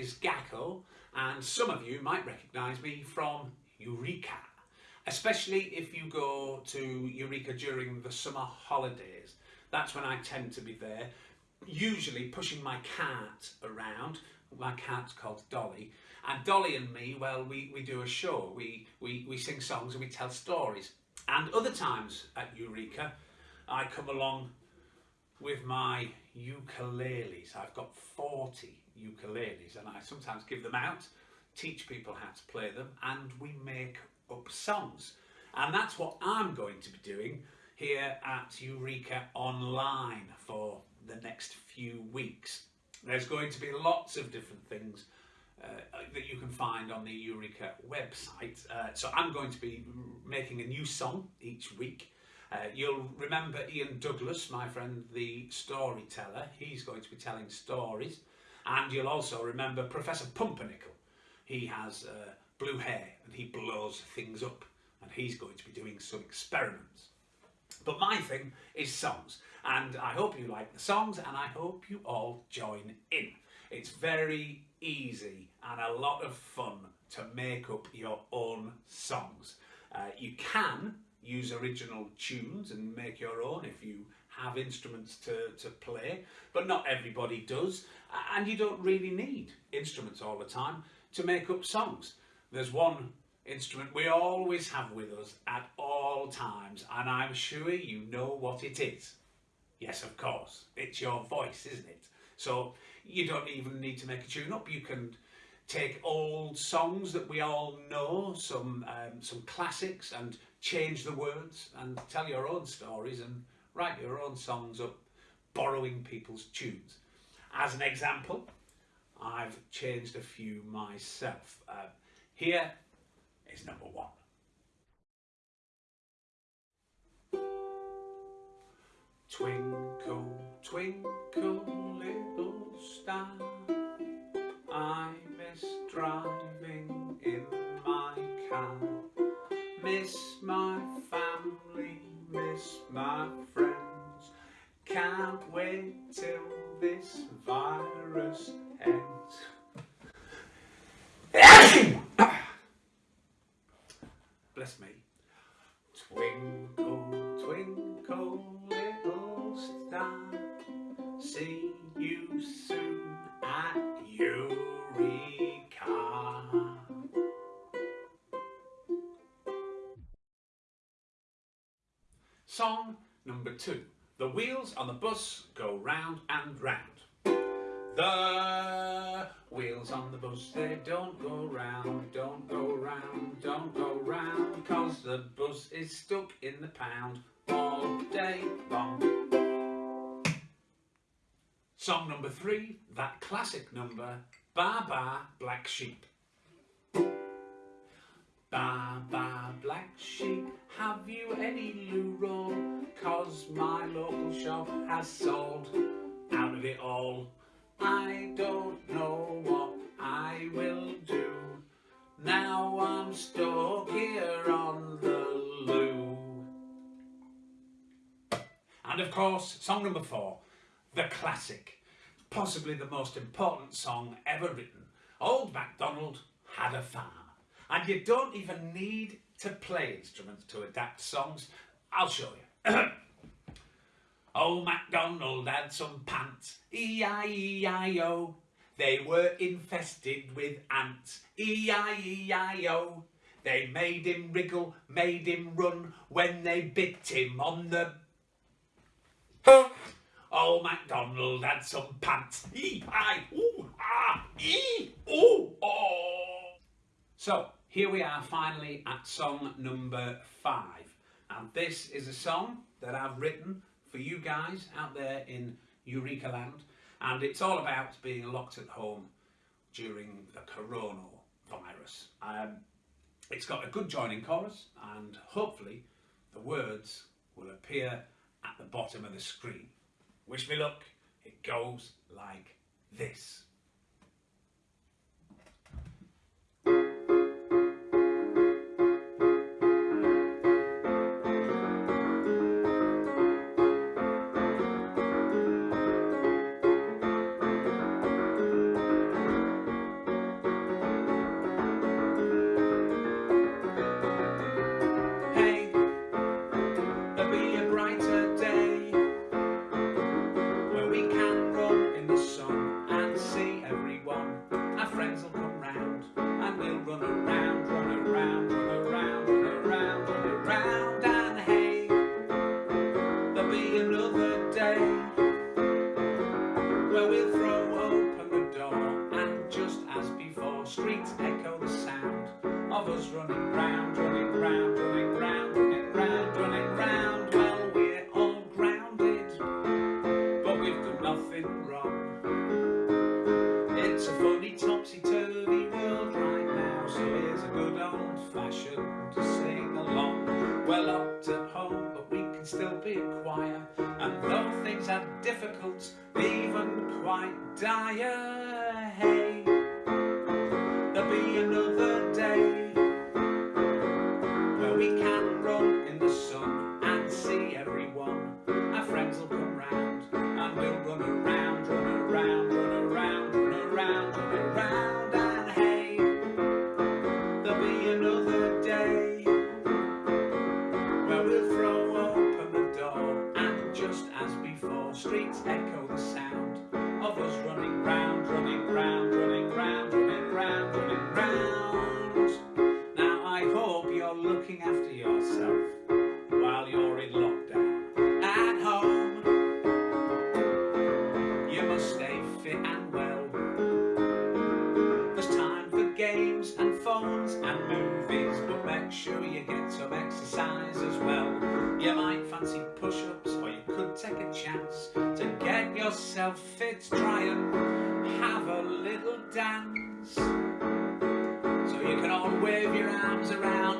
is Gakko and some of you might recognise me from Eureka, especially if you go to Eureka during the summer holidays. That's when I tend to be there, usually pushing my cat around. My cat's called Dolly. And Dolly and me, well, we, we do a show. We, we, we sing songs and we tell stories. And other times at Eureka, I come along with my ukuleles. I've got 40 ukuleles and I sometimes give them out, teach people how to play them and we make up songs. And that's what I'm going to be doing here at Eureka Online for the next few weeks. There's going to be lots of different things uh, that you can find on the Eureka website. Uh, so I'm going to be making a new song each week. Uh, you'll remember Ian Douglas, my friend the storyteller. He's going to be telling stories. And you'll also remember Professor Pumpernickel. He has uh, blue hair and he blows things up and he's going to be doing some experiments. But my thing is songs and I hope you like the songs and I hope you all join in. It's very easy and a lot of fun to make up your own songs. Uh, you can use original tunes and make your own if you have instruments to, to play, but not everybody does. And you don't really need instruments all the time to make up songs. There's one instrument we always have with us at all times, and I'm sure you know what it is. Yes, of course, it's your voice, isn't it? So you don't even need to make a tune up. You can take old songs that we all know, some um, some classics, and change the words and tell your own stories and write your own songs up, borrowing people's tunes. As an example, I've changed a few myself. Uh, here is number one. Twinkle, twinkle, little star, Twinkle, twinkle, little star, see you soon at Eureka. Song number two. The wheels on the bus go round and round. The wheels on the bus, they don't go round, don't go round, don't go round, cause the bus is stuck in the pound all day long. Song number three, that classic number, Ba Ba Black Sheep. Ba ba black sheep, have you any loo? Cause my local shop has sold out of it all. I don't know what I will do. Now I'm stuck here on the loo. And of course, song number four, the classic, possibly the most important song ever written. Old MacDonald had a farm. And you don't even need to play instruments to adapt songs. I'll show you. Old MacDonald had some pants, E-I-E-I-O. They were infested with ants, E-I-E-I-O. They made him wriggle, made him run when they bit him on the... Old oh, MacDonald had some pants, E-I-O-E-O. Ah, oh. So, here we are finally at song number five. And this is a song that I've written for you guys out there in Eureka Land. And it's all about being locked at home during the coronavirus. Um, it's got a good joining chorus and hopefully the words will appear at the bottom of the screen. Wish me luck. It goes like this. been wrong. Yourself fit. Try and have a little dance. So you can all wave your arms around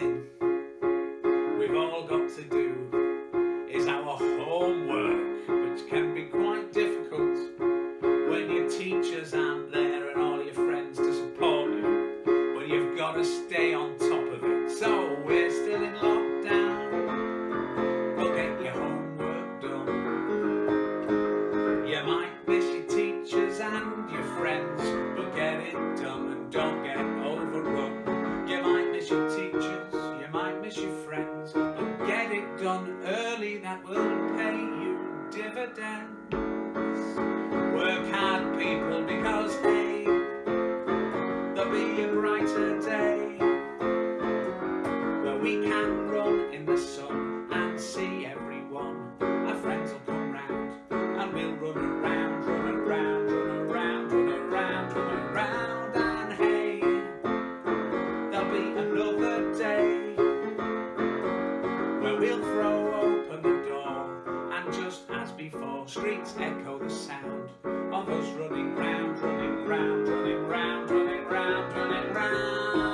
Now there'll be a brighter day where we can run in the sun and see everyone. Our friends will come round and we'll run around, run around, run around, run around, run around, and hey, there'll be another day where we'll throw open the door and just as before, streets echo the sound of us running round, running round, running round, running running round.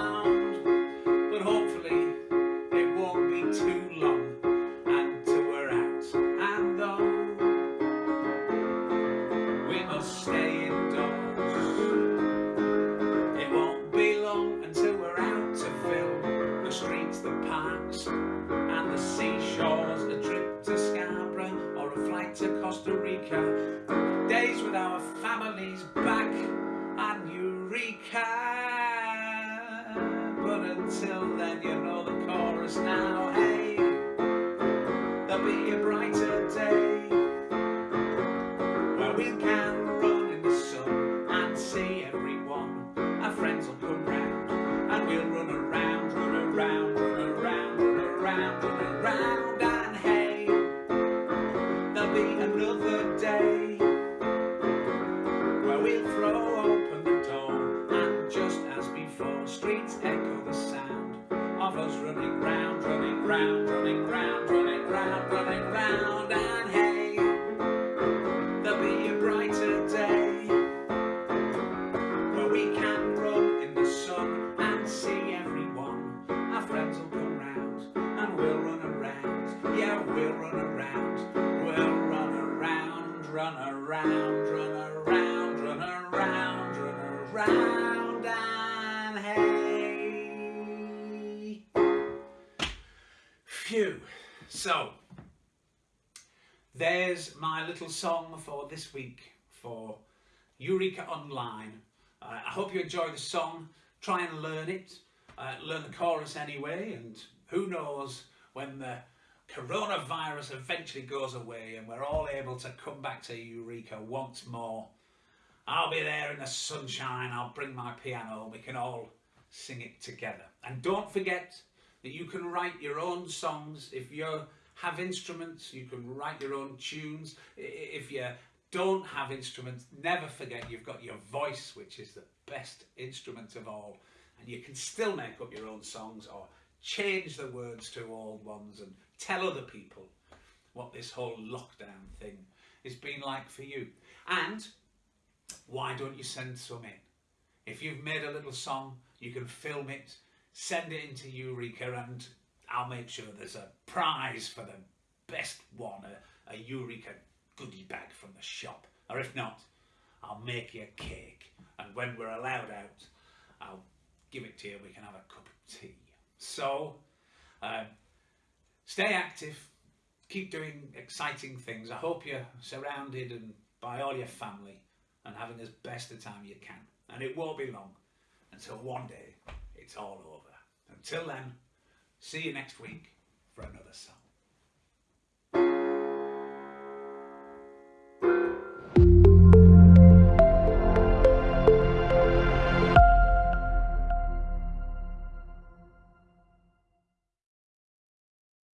Round, running round, running round, running round, and hey, there'll be a brighter day where we can run in the sun and see everyone. Our friends will come round and we'll run around. Yeah, we'll run around. We'll run around, run around, run around, run around, run around, Phew. So, there's my little song for this week for Eureka Online. Uh, I hope you enjoy the song. Try and learn it. Uh, learn the chorus anyway, and who knows when the coronavirus eventually goes away and we're all able to come back to Eureka once more. I'll be there in the sunshine. I'll bring my piano. We can all sing it together. And don't forget that you can write your own songs. If you have instruments, you can write your own tunes. If you don't have instruments, never forget you've got your voice, which is the best instrument of all. And you can still make up your own songs or change the words to old ones and tell other people what this whole lockdown thing has been like for you. And why don't you send some in? If you've made a little song, you can film it, send it into Eureka, and I'll make sure there's a prize for the best one, a, a Eureka goodie bag from the shop. Or if not, I'll make you a cake, and when we're allowed out, I'll give it to you. We can have a cup of tea. So, um, stay active, keep doing exciting things. I hope you're surrounded and by all your family and having as best a time you can. And it won't be long until one day it's all over. Until then, see you next week for another song.